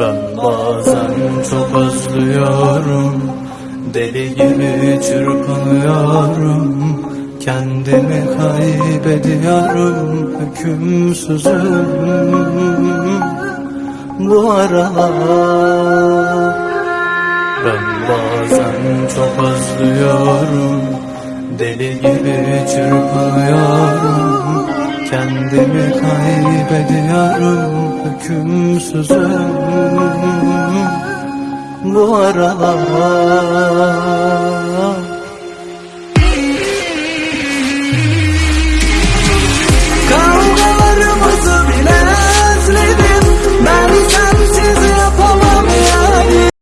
Ben bazen çok özlüyorum. Deli gibi çırpınıyorum. Kendimi kaybediyorum. Hükümsüzüm Bu aralar Ben bazen çok özlüyorum. Deli gibi çırpınıyorum Kendimi kaybediyorum. Hükümsüzüm. Bu aralar